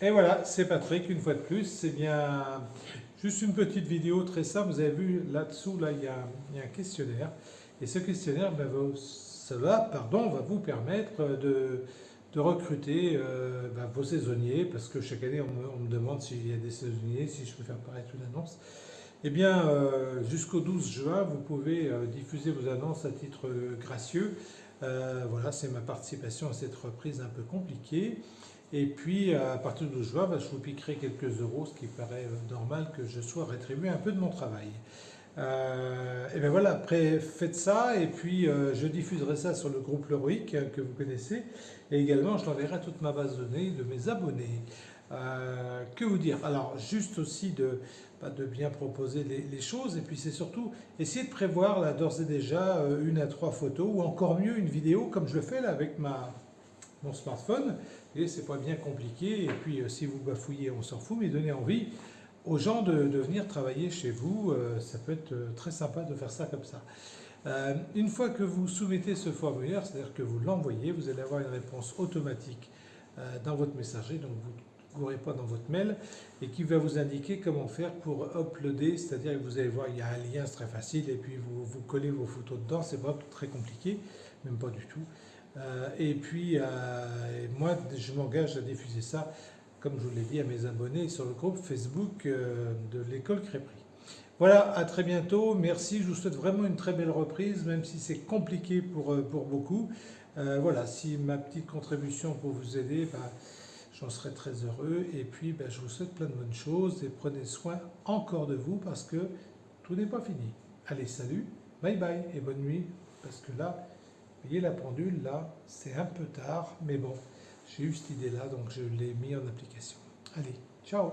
Et voilà, c'est Patrick, une fois de plus. C'est bien juste une petite vidéo très simple. Vous avez vu là-dessous, là, il, y a, un questionnaire. Et ce questionnaire, ben, cela pardon, va vous permettre de, recruter euh, ben, vos saisonniers, parce que chaque année, on me, demande s'il y a des saisonniers, si je peux faire paraître une annonce. Eh bien, euh, jusqu'au 12 juin, vous pouvez euh, diffuser vos annonces à titre gracieux. voilà, c'est ma participation à cette reprise un peu compliquée. Et puis, à partir 12 juin, bah, je vous piquerai quelques euros, ce qui paraît euh, normal que je sois rétribué un peu de mon travail. Euh, et bien voilà, après faites ça et puis euh, je diffuserai ça sur le groupe Leroic que vous connaissez et également je l'enverrai à toute ma base de données de mes abonnés. que vous dire? Alors juste aussi de, bah, de bien proposer les, choses et puis c'est surtout essayer de prévoir d'ores et déjà une à trois photos ou encore mieux une vidéo comme je le fais là avec ma, mon smartphone. Et c'est pas bien compliqué. Et puis euh, si vous bafouillez, on s'en fout, mais donnez envie aux gens de, venir travailler chez vous. Euh, ça peut être euh, très sympa de faire ça comme ça. une fois que vous soumettez ce formulaire, c'est-à-dire que vous l'envoyez, vous allez avoir une réponse automatique dans votre messager, donc vous ne courez pas dans votre mail, et qui va vous indiquer comment faire pour uploader, c'est-à-dire que vous allez voir, il y a un lien, c'est très facile, et puis vous, vous collez vos photos dedans, c'est pas très compliqué, même pas du tout. Euh, et puis, euh, moi, je m'engage à diffuser ça, comme je vous l'ai dit, à mes abonnés sur le groupe Facebook euh, de l'école Crépry. Voilà, à très bientôt. Merci. Je vous souhaite vraiment une très belle reprise, même si c'est compliqué pour, pour beaucoup. voilà, si ma petite contribution pour vous aider, bah, j'en serai très heureux. Et puis, bah, je vous souhaite plein de bonnes choses et prenez soin encore de vous parce que tout n'est pas fini. Allez, salut, bye bye et bonne nuit parce que là, vous voyez la pendule là, c'est un peu tard, mais bon, j'ai eu cette idée là, donc je l'ai mis en application. Allez, ciao